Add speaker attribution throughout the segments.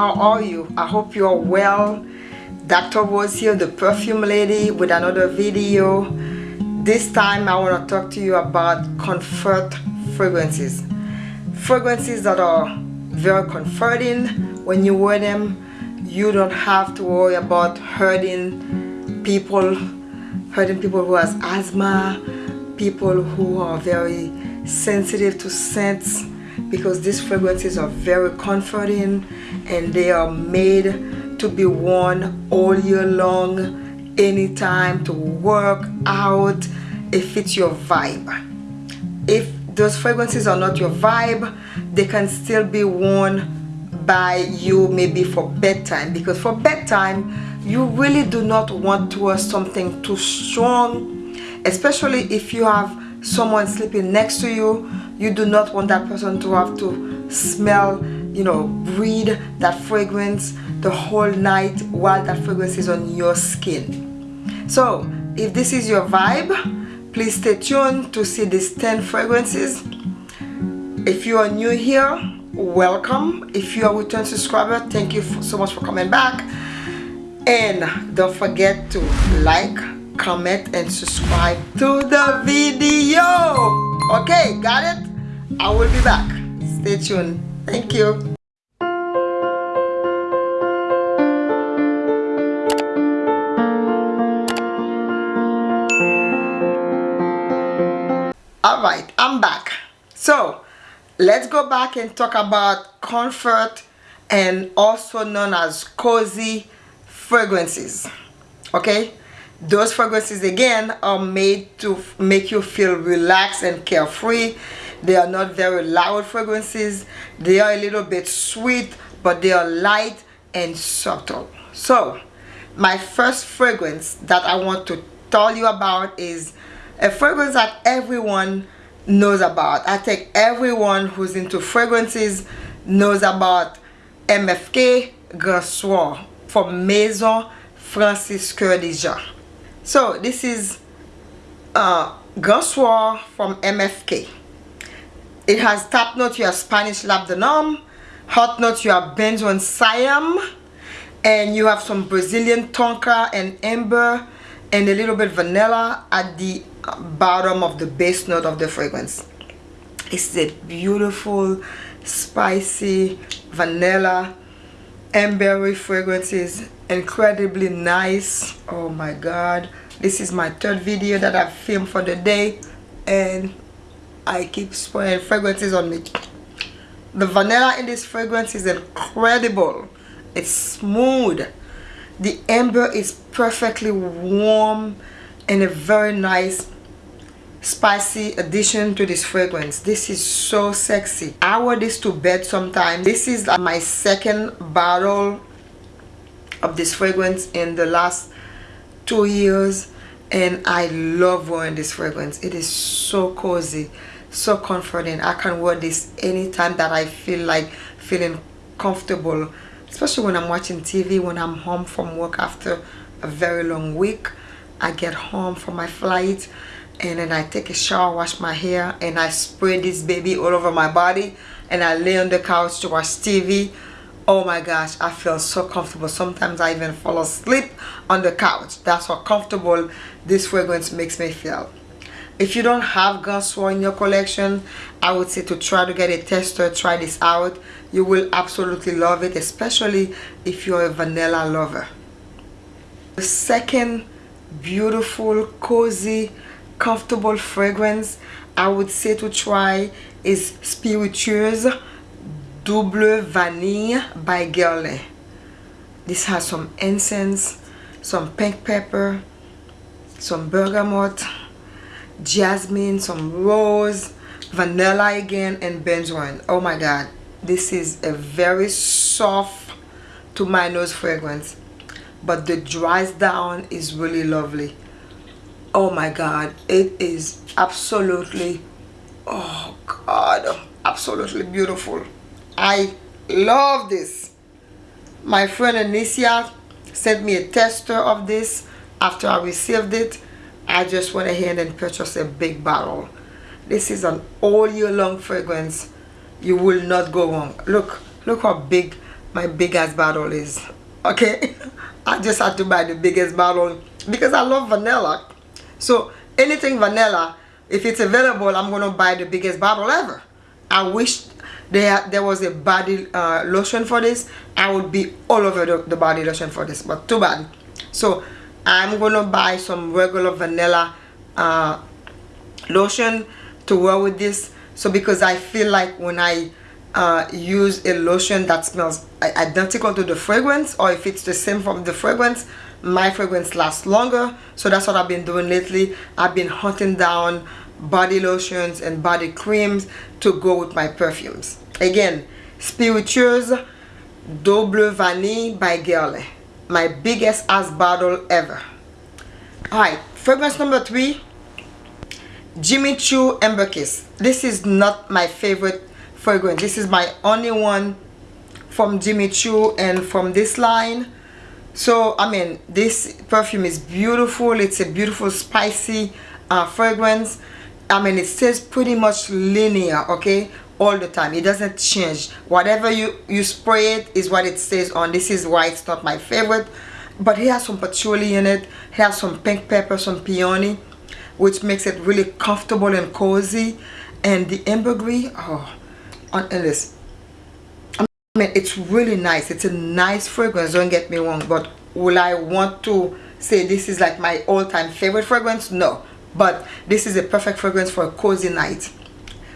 Speaker 1: how are you? I hope you're well. Dr rose here the perfume lady with another video. This time i want to talk to you about comfort fragrances. Fragrances that are very comforting. When you wear them you don't have to worry about hurting people hurting people who has asthma people who are very sensitive to scents because these fragrances are very comforting and they are made to be worn all year long anytime to work out. If it's your vibe. If those fragrances are not your vibe they can still be worn by you maybe for bedtime because for bedtime you really do not want to wear something too strong especially if you have someone sleeping next to you you do not want that person to have to smell you know breathe that fragrance the whole night while that fragrance is on your skin. So if this is your vibe please stay tuned to see these 10 fragrances. If you are new here welcome. If you are a return subscriber thank you so much for coming back. And don't forget to like comment and subscribe to the video. Okay got it i will be back. Stay tuned. Thank you. All right i'm back. So let's go back and talk about comfort and also known as cozy fragrances. Okay? Those fragrances again are made to make you feel relaxed and carefree they are not very loud fragrances. They are a little bit sweet but they are light and subtle. So my first fragrance that I want to tell you about is a fragrance that everyone knows about. I think everyone who's into fragrances knows about MFK Grand Soir from Maison Francis Kurkdjian so this is uh, from MFK. It has top note, you have Spanish labdanum. Hot note, you have Benzoin Siam. And you have some Brazilian Tonka and Amber. And a little bit vanilla at the bottom of the base note of the fragrance. It's a beautiful, spicy, vanilla, ambery fragrances incredibly nice oh my god this is my third video that I've filmed for the day and I keep spraying fragrances on me. The vanilla in this fragrance is incredible. It's smooth. The amber is perfectly warm and a very nice spicy addition to this fragrance. This is so sexy. I wear this to bed sometimes. This is my second bottle of this fragrance in the last two years and I love wearing this fragrance. It is so cozy so comforting I can wear this anytime that I feel like feeling comfortable especially when I'm watching TV when I'm home from work after a very long week. I get home from my flight and then I take a shower wash my hair and I spray this baby all over my body and I lay on the couch to watch TV oh my gosh i feel so comfortable. Sometimes i even fall asleep on the couch. That's how comfortable this fragrance makes me feel if you don't have Soir in your collection i would say to try to get a tester try this out you will absolutely love it especially if you're a vanilla lover the second beautiful cozy comfortable fragrance i would say to try is spiritueuse Double Vanille by Guerlain. This has some incense, some pink pepper, some bergamot, jasmine, some rose, vanilla again, and benzoin. Oh my god. This is a very soft to my nose fragrance. But the dries down is really lovely. Oh my god. It is absolutely, oh god, absolutely beautiful. I love this. My friend Anicia sent me a tester of this. After I received it, I just went ahead and purchased a big bottle. This is an all year long fragrance. You will not go wrong. Look, look how big my big ass bottle is okay I just had to buy the biggest bottle because I love vanilla so anything vanilla if it's available I'm gonna buy the biggest bottle ever I wish there there was a body uh, lotion for this I would be all over the, the body lotion for this but too bad so I'm gonna buy some regular vanilla uh, lotion to wear with this. So because I feel like when I uh, use a lotion that smells identical to the fragrance or if it's the same from the fragrance my fragrance lasts longer. So that's what I've been doing lately. I've been hunting down body lotions and body creams to go with my perfumes. Again spiritueuse double vanille by Guerlain my biggest ass bottle ever. Alright fragrance number three Jimmy Choo Amber Kiss. This is not my favorite fragrance. This is my only one from Jimmy Choo and from this line. So I mean this perfume is beautiful. It's a beautiful spicy uh, fragrance. I mean it stays pretty much linear okay all the time. It doesn't change. Whatever you you spray it is what it stays on. This is why it's not my favorite. But it has some patchouli in it. It has some pink pepper some peony which makes it really comfortable and cozy. And the ambergris oh on this. I mean it's really nice. It's a nice fragrance don't get me wrong. But will I want to say this is like my all-time favorite fragrance? No. But this is a perfect fragrance for a cozy night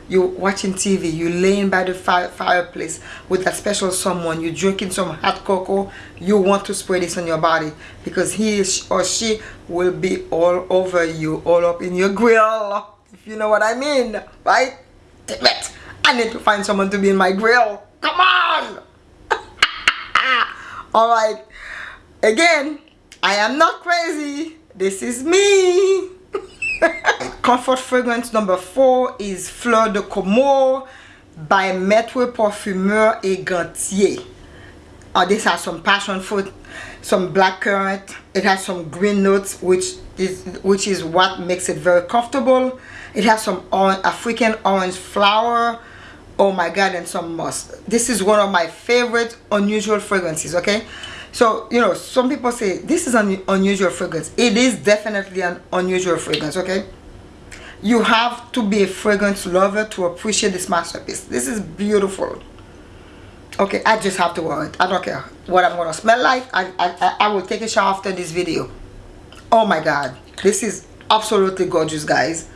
Speaker 1: you're watching TV, you're laying by the fire, fireplace with that special someone, you're drinking some hot cocoa, you want to spray this on your body because he or she will be all over you, all up in your grill, if you know what I mean, right? Damn it, I need to find someone to be in my grill, come on! Alright, again, I am not crazy, this is me. Comfort fragrance number 4 is Fleur de Comore by Maître Parfumeur et Gantier. Uh, this has some passion fruit, some black currant. It has some green notes which is which is what makes it very comfortable. It has some orange, African orange flower. Oh my god and some musk. This is one of my favorite unusual fragrances okay so you know some people say this is an unusual fragrance it is definitely an unusual fragrance okay you have to be a fragrance lover to appreciate this masterpiece. This is beautiful. Okay i just have to wear it i don't care what i'm gonna smell like. I i, I will take a shower after this video. Oh my god. This is absolutely gorgeous guys.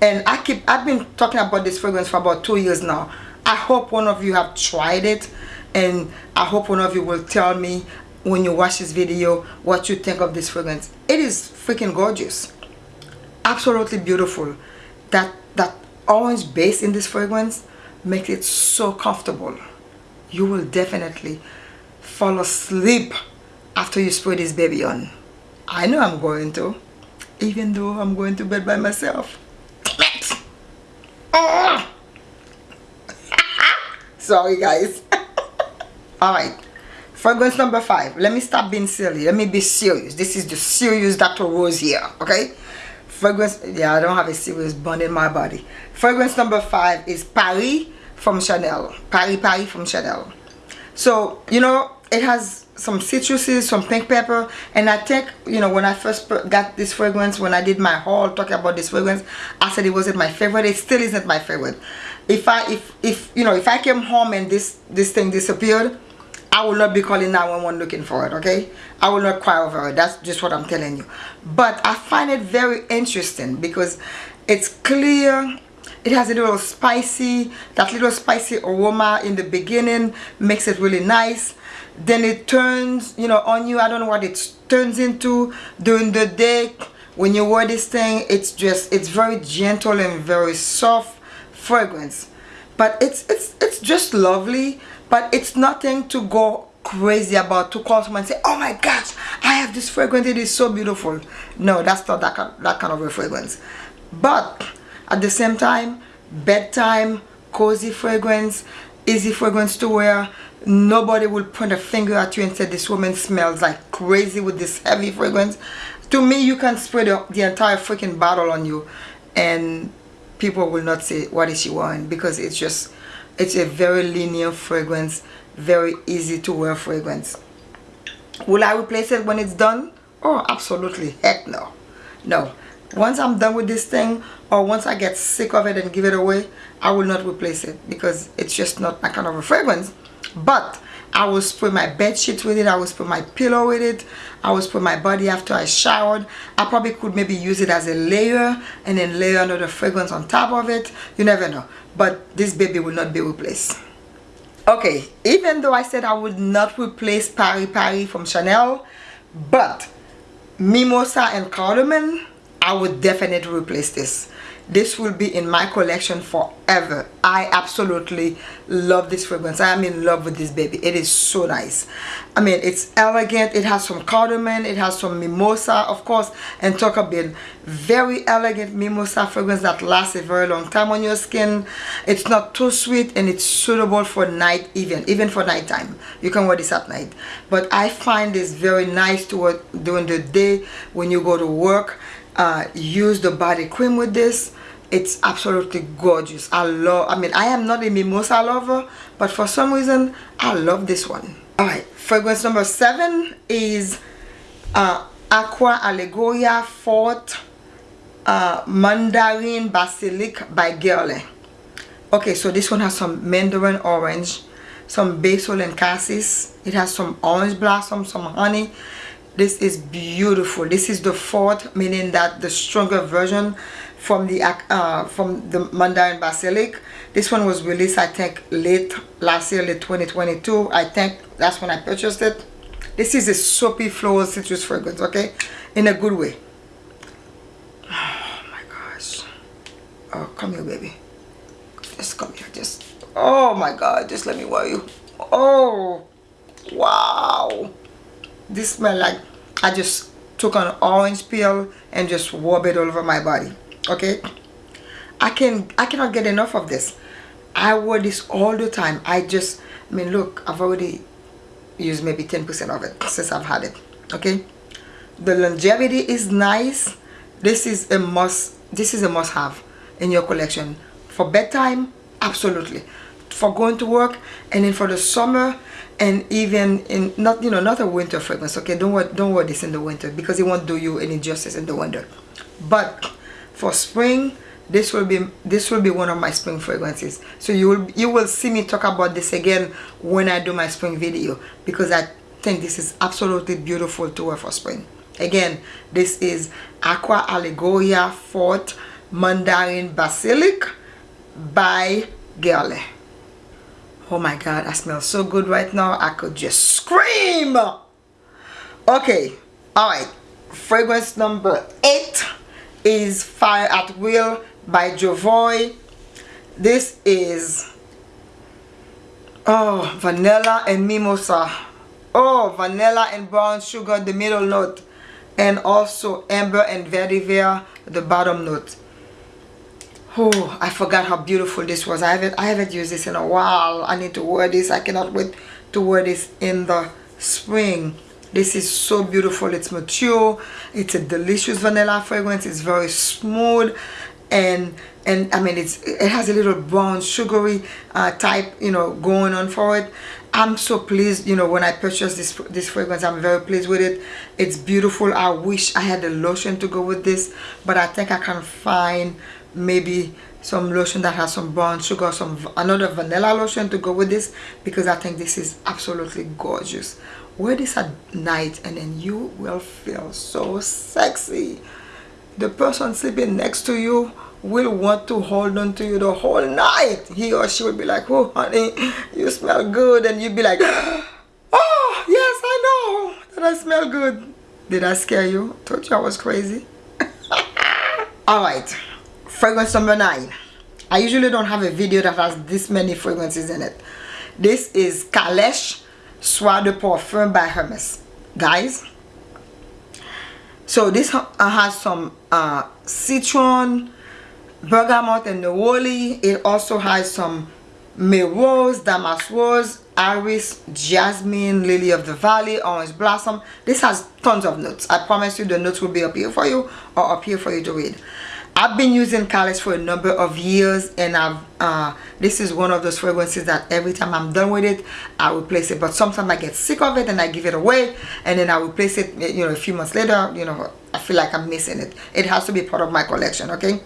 Speaker 1: And i keep i've been talking about this fragrance for about two years now. I hope one of you have tried it and i hope one of you will tell me when you watch this video what you think of this fragrance. It is freaking gorgeous absolutely beautiful that that orange base in this fragrance makes it so comfortable. You will definitely fall asleep after you spray this baby on. I know I'm going to even though I'm going to bed by myself. Sorry guys. Alright fragrance number five. Let me stop being silly. Let me be serious. This is the serious dr rose here okay fragrance yeah i don't have a serious bond in my body. Fragrance number five is paris from chanel. Paris paris from chanel. So you know it has some citruses some pink pepper and i think you know when i first got this fragrance when i did my haul talking about this fragrance i said it wasn't my favorite. It still isn't my favorite. If i if if you know if i came home and this this thing disappeared I will not be calling 911 looking for it, okay? I will not cry over it. That's just what I'm telling you. But I find it very interesting because it's clear. It has a little spicy, that little spicy aroma in the beginning makes it really nice. Then it turns, you know, on you. I don't know what it turns into during the day. When you wear this thing, it's just, it's very gentle and very soft fragrance. But it's, it's, it's just lovely but it's nothing to go crazy about to call someone and say oh my gosh i have this fragrance it is so beautiful. No that's not that kind, that kind of a fragrance. But at the same time bedtime cozy fragrance easy fragrance to wear nobody will point a finger at you and say this woman smells like crazy with this heavy fragrance. To me you can spray the, the entire freaking bottle on you and people will not say what is she wearing because it's just it's a very linear fragrance very easy to wear fragrance. Will I replace it when it's done? Oh absolutely. Heck no. No. Once I'm done with this thing or once I get sick of it and give it away I will not replace it because it's just not my kind of a fragrance. But I will spray my bed sheets with it I will spray my pillow with it I will spray my body after I showered. I probably could maybe use it as a layer and then layer another fragrance on top of it. You never know. But this baby will not be replaced. Okay even though I said I would not replace Paris Paris from Chanel but Mimosa and Cardamom I would definitely replace this this will be in my collection forever. I absolutely love this fragrance. I am in love with this baby. It is so nice. I mean it's elegant. It has some cardamom. It has some mimosa of course. And about very elegant mimosa fragrance that lasts a very long time on your skin. It's not too sweet and it's suitable for night even even for nighttime. You can wear this at night. But i find this very nice to wear during the day when you go to work uh, use the body cream with this it's absolutely gorgeous. I love i mean i am not a mimosa lover but for some reason i love this one. All right fragrance number seven is uh, aqua allegoria Forte uh, mandarin basilic by Guerlain okay so this one has some mandarin orange some basil and cassis. It has some orange blossom some honey this is beautiful this is the Forte meaning that the stronger version from the uh, from the Mandarin Basilic. This one was released I think late last year, late 2022. I think that's when I purchased it. This is a soapy floral citrus fragrance, okay? In a good way. Oh my gosh. Oh, come here, baby. Just come here. Just, oh my God. Just let me wear you. Oh, wow. This smell like I just took an orange peel and just rub it all over my body okay? I can i cannot get enough of this. I wear this all the time. I just i mean look i've already used maybe 10 percent of it since i've had it okay? The longevity is nice. This is a must this is a must have in your collection. For bedtime absolutely. For going to work and then for the summer and even in not you know not a winter fragrance okay? Don't wear don't wear this in the winter because it won't do you any justice in the winter. But for spring this will be this will be one of my spring fragrances. So you will you will see me talk about this again when i do my spring video because i think this is absolutely beautiful to wear for spring. Again this is aqua allegoria Forte mandarin basilic by Guerlain oh my god i smell so good right now i could just scream okay all right fragrance number eight is Fire at Will by Jovoy. This is oh vanilla and mimosa. Oh vanilla and brown sugar the middle note and also amber and vetiver the bottom note. Oh, I forgot how beautiful this was. I haven't I haven't used this in a while. I need to wear this. I cannot wait to wear this in the spring. This is so beautiful. It's mature. It's a delicious vanilla fragrance. It's very smooth. And and I mean it's it has a little brown sugary uh, type you know going on for it. I'm so pleased you know when I purchased this this fragrance I'm very pleased with it. It's beautiful. I wish I had a lotion to go with this but I think I can find maybe some lotion that has some brown sugar some another vanilla lotion to go with this because I think this is absolutely gorgeous. Wear this at night and then you will feel so sexy. The person sleeping next to you will want to hold on to you the whole night. He or she will be like oh honey you smell good. And you'd be like oh yes I know that I smell good. Did I scare you? Told you I was crazy. All right fragrance number nine I usually don't have a video that has this many fragrances in it this is Calèche Soie de Parfum by Hermes. Guys, so this uh, has some uh, citron, bergamot, and neroli. It also has some rose, damask rose, iris, jasmine, lily of the valley, orange blossom. This has tons of notes. I promise you the notes will be up here for you or up here for you to read. I've been using Calèche for a number of years and I've uh, this is one of those fragrances that every time I'm done with it I replace it. But sometimes I get sick of it and I give it away and then I replace it you know a few months later you know I feel like I'm missing it. It has to be part of my collection okay?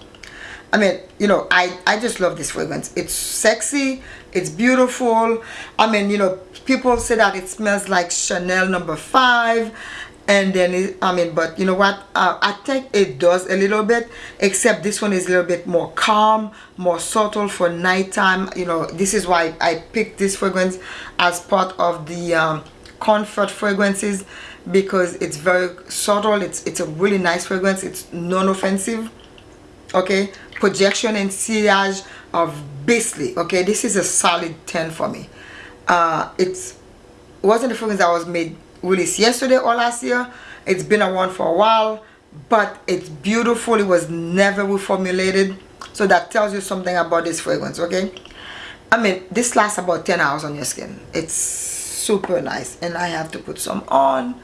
Speaker 1: I mean you know I I just love this fragrance. It's sexy it's beautiful. I mean you know people say that it smells like Chanel number five and then it, I mean but you know what? Uh, I think it does a little bit except this one is a little bit more calm more subtle for nighttime. You know this is why I picked this fragrance as part of the um, comfort fragrances because it's very subtle. It's it's a really nice fragrance. It's non-offensive okay? Projection and sillage of Beastly okay? This is a solid 10 for me. Uh it's it wasn't the fragrance that was made released yesterday or last year. It's been around for a while but it's beautiful. It was never reformulated. So that tells you something about this fragrance okay? I mean this lasts about 10 hours on your skin. It's super nice and I have to put some on.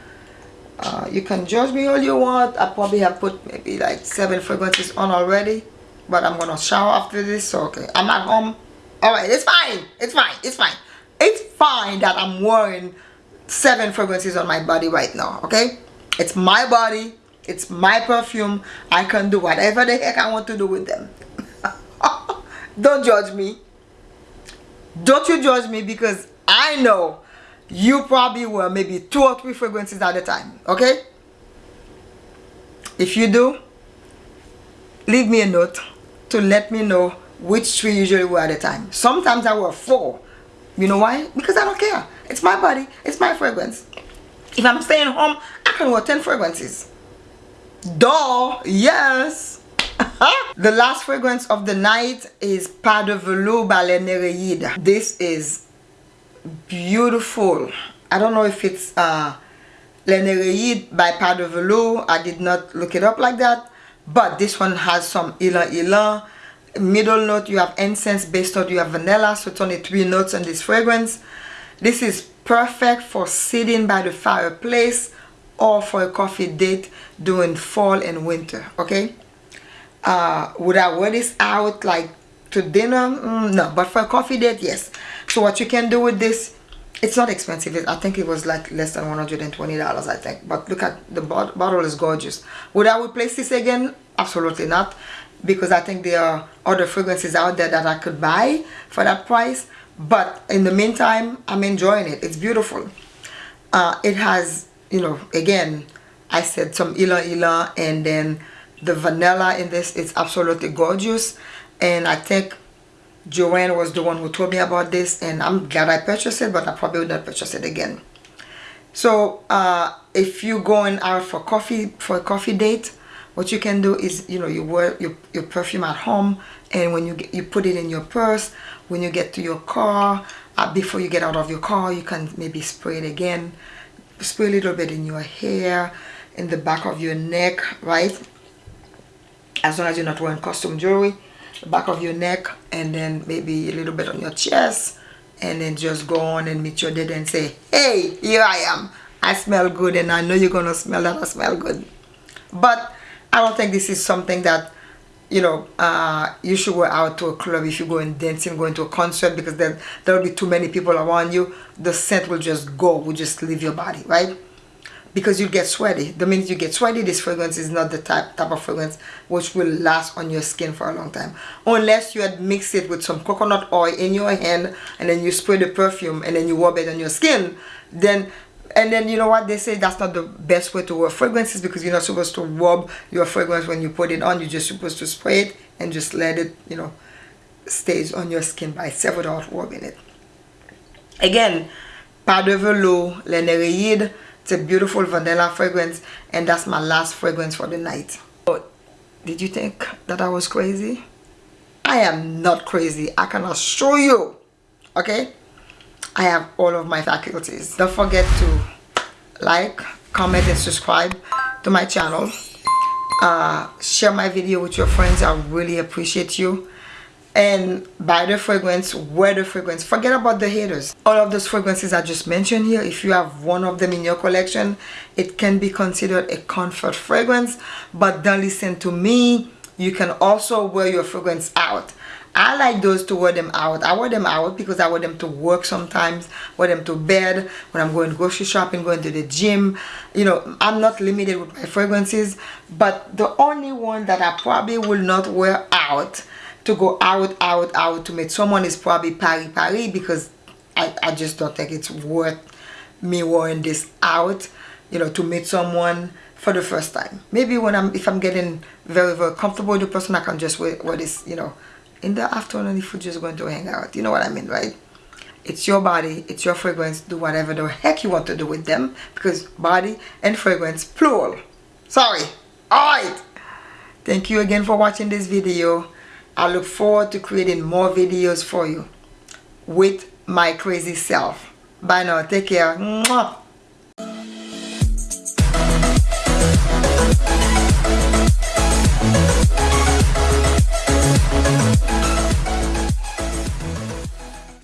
Speaker 1: Uh, you can judge me all you want. I probably have put maybe like seven fragrances on already but I'm gonna shower after this so okay. I'm at home all right it's fine it's fine it's fine. It's fine that I'm wearing seven fragrances on my body right now okay? It's my body it's my perfume I can do whatever the heck I want to do with them. Don't judge me. Don't you judge me because I know you probably wear maybe two or three fragrances at a time okay? If you do leave me a note to let me know which three usually wear at a time. Sometimes I wear four. You know why? Because I don't care it's my body. It's my fragrance. If I'm staying home, I can wear 10 fragrances. Duh. Yes. the last fragrance of the night is Pas de Velours by Le. This is beautiful. I don't know if it's uh, Le Nereide by Pas de Velours. I did not look it up like that. But this one has some ylang ylang. Middle note, you have incense. Base note, you have vanilla. So it's only three notes in this fragrance. This is perfect for sitting by the fireplace or for a coffee date during fall and winter, okay? Uh, would I wear this out like to dinner? Mm, no, but for a coffee date, yes. So what you can do with this, it's not expensive. I think it was like less than $120, I think. But look at the bottle is gorgeous. Would I replace this again? Absolutely not. Because I think there are other fragrances out there that I could buy for that price but in the meantime i'm enjoying it. It's beautiful. Uh, it has you know again i said some ylang ylang and then the vanilla in this is absolutely gorgeous. And i think joanne was the one who told me about this and i'm glad i purchased it but i probably would not purchase it again. So uh, if you're going out for coffee for a coffee date what you can do is you know you wear your, your perfume at home and when you get, you put it in your purse when you get to your car uh, before you get out of your car you can maybe spray it again. Spray a little bit in your hair in the back of your neck right? As long as you're not wearing costume jewelry the back of your neck and then maybe a little bit on your chest and then just go on and meet your dad and say hey here I am. I smell good and I know you're gonna smell that I smell good. But I don't think this is something that you know, uh, you should go out to a club if you go and dancing, going to a concert because then there will be too many people around you. The scent will just go, will just leave your body, right? Because you get sweaty. The minute you get sweaty, this fragrance is not the type, type of fragrance which will last on your skin for a long time. Unless you had mixed it with some coconut oil in your hand and then you spray the perfume and then you rub it on your skin, then and then you know what? They say that's not the best way to wear fragrances because you're not supposed to rub your fragrance when you put it on. You're just supposed to spray it and just let it you know stays on your skin by itself without rubbing it. Again pas de velours Le Nereide it's a beautiful vanilla fragrance and that's my last fragrance for the night. Oh, did you think that I was crazy? I am not crazy. I can assure you okay I have all of my faculties. Don't forget to like, comment and subscribe to my channel. Uh, share my video with your friends. I really appreciate you. And buy the fragrance, wear the fragrance. Forget about the haters. All of those fragrances I just mentioned here, if you have one of them in your collection, it can be considered a comfort fragrance. But don't listen to me you can also wear your fragrance out I like those to wear them out. I wear them out because I wear them to work sometimes, wear them to bed, when I'm going grocery shopping, going to the gym. You know, I'm not limited with my fragrances, but the only one that I probably will not wear out to go out, out, out to meet someone is probably Paris Paris because I, I just don't think it's worth me wearing this out, you know, to meet someone for the first time. Maybe when I'm, if I'm getting very, very comfortable with the person, I can just wear, wear this, you know, in the afternoon if you're just going to hang out. You know what I mean right? It's your body it's your fragrance do whatever the heck you want to do with them because body and fragrance plural. Sorry. All right thank you again for watching this video. I look forward to creating more videos for you with my crazy self. Bye now. Take care.